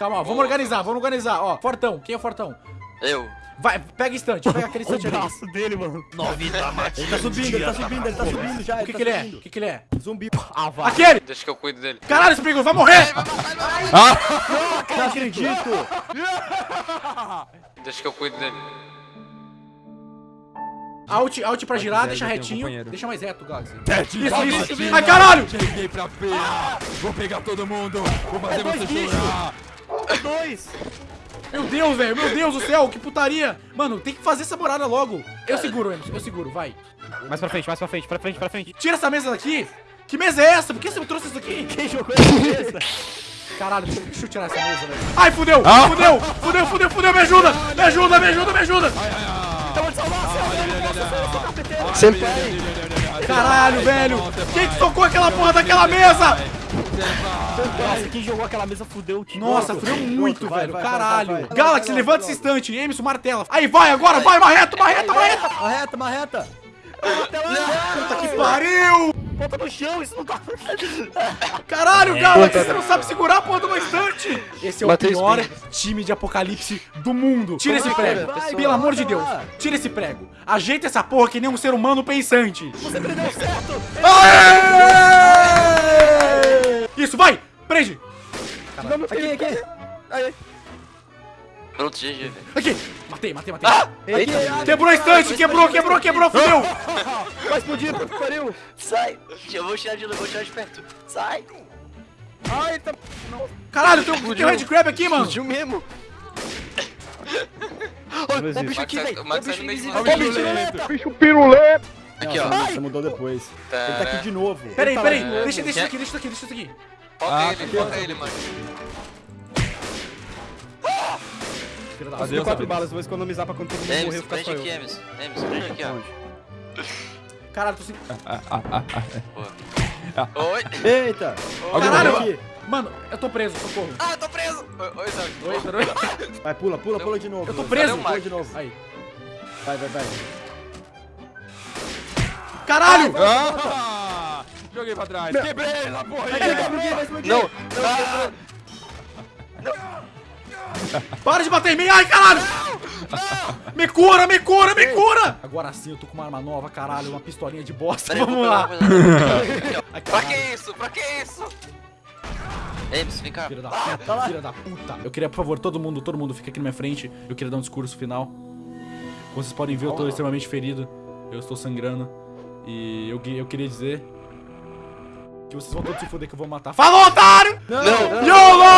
Calma, ó, vamos organizar, vamos organizar. Ó, Fortão, quem é o Fortão? Eu. Vai, pega estante, pega aquele O estante ali. braço dele, mano. Novita Ele tá subindo, ele tá subindo, ele tá subindo já. O que tá que ele é? O que que ele é? Zumbi. Ah, vai. Aquele! Deixa que eu cuido dele. Caralho, Spriggle, vai morrer! Não acredito. Deixa que eu cuido dele. Alt, alt pra girar, deixa um retinho. Deixa mais reto, Galaxy. Isso, isso. Ai, caralho! Cheguei pra feira. Vou pegar todo mundo. Vou fazer dois você chorar. Dois. Meu Deus, velho, meu Deus do céu, que putaria! Mano, tem que fazer essa morada logo. Eu seguro, Emerson, eu seguro, vai. Mais pra frente, mais pra frente, pra frente, pra frente. Tira essa mesa daqui! Que mesa é essa? Por que você me trouxe isso aqui? Quem jogou essa mesa? Caralho, deixa, eu tirar essa mesa, velho. Ai, fudeu! Fudeu! Fudeu, fudeu, fudeu! Me ajuda! Me ajuda, me ajuda, me ajuda! Sempre Caralho, velho! Quem que tocou aquela porra daquela mesa? Nossa, quem jogou aquela mesa fudeu o time. Nossa, fudeu muito, vai, velho. vai, Caralho. vai, vai. Galaxy, Vai, levanta vai, esse instante. Emerson, martela. Aí, vai agora, vai, marreta, marreta, marreta. Marreta, marreta. Puta que pariu! Ponta no chão, isso não tá... Caralho, Galaxy, você não sabe segurar a porra de uma estante! Esse é o pior time de apocalipse do mundo. Tira esse prego. vai, Pelo amor de Deus. lá. Tira esse prego. Ajeita essa porra que nem um ser humano pensante. Você prendeu certo. Aê! Prende! Aqui, aqui. Aí. Pronto, GG, velho. Aqui! Matei, matei, matei. Aqui, Quebrou a estante, quebrou, quebrou, quebrou, fudeu! vai explodir, que pariu. Sai. Eu vou tirar de vou tirar de perto. Sai. Ai, tá... Caralho, tem um, Red Crab aqui, mano! Explodiu mesmo. Olha, o bicho aqui, velho. O Max bicho invisível. você. Ó, bicho piruleta. Aqui, ó. Você mudou depois. Ele tá aqui de novo. Peraí, tá peraí, deixa, deixa isso aqui, deixa isso aqui, deixa isso aqui. Foca Ah, ele, foca ele, mano. Filha da Adeus, Deu quatro amigos. balas, vou economizar pra quando todo mundo morrer, eu ficar prende só eu. aqui, Emes. Emes, prende aqui, ó. Caralho, tô sem. Oi. Eita! Caralho! Aqui. Mano, eu tô preso, socorro. Ah, tô preso! Oi, oi, Zé. Oi, peraí. Vai, pula, pula, pula de novo. Eu tô preso. Pula de novo. Aí. Vai, vai, vai. Caralho! Ah! Joguei pra trás. Quebrei essa porra aí. Vai explodir, vai explodir. Não. Para de bater em mim! Ai, caralho! Me cura, me cura, me cura! Agora sim eu tô com uma arma nova, caralho, uma pistolinha de bosta. Peraí, Vamos lá. Ai, Pra que isso? Pra que isso? Vem cá. Filha da puta, filha da puta. Eu queria, por favor, todo mundo, todo mundo fica aqui na minha frente. Eu queria dar um discurso final. Como vocês podem ver, eu tô extremamente ferido. Eu estou sangrando. E eu, eu queria dizer que vocês vão todos se fuder que eu vou matar. Falou, otário! Não, não. YOLO!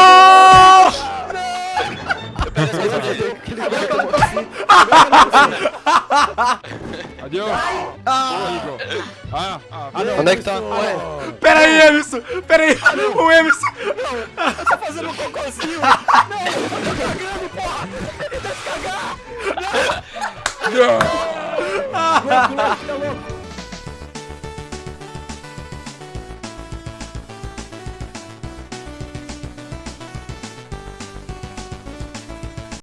Adeus. Ah, ah, ah, Onde é que tá? Pera aí, Emerson! Pera aí! O Emerson! Tá fazendo um cocôzinho. Não, eu tô cagando, porra. Ele tá se cagar.